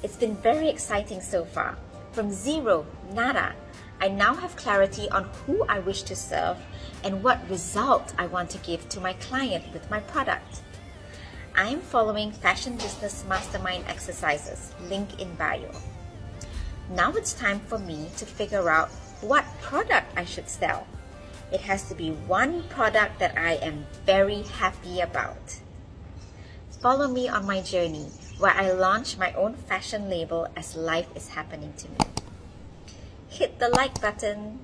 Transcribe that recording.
It's been very exciting so far. From zero, nada, I now have clarity on who I wish to serve and what result I want to give to my client with my product. I am following Fashion Business Mastermind exercises, link in bio. Now it's time for me to figure out what product I should sell. It has to be one product that I am very happy about. Follow me on my journey where I launch my own fashion label as life is happening to me. Hit the like button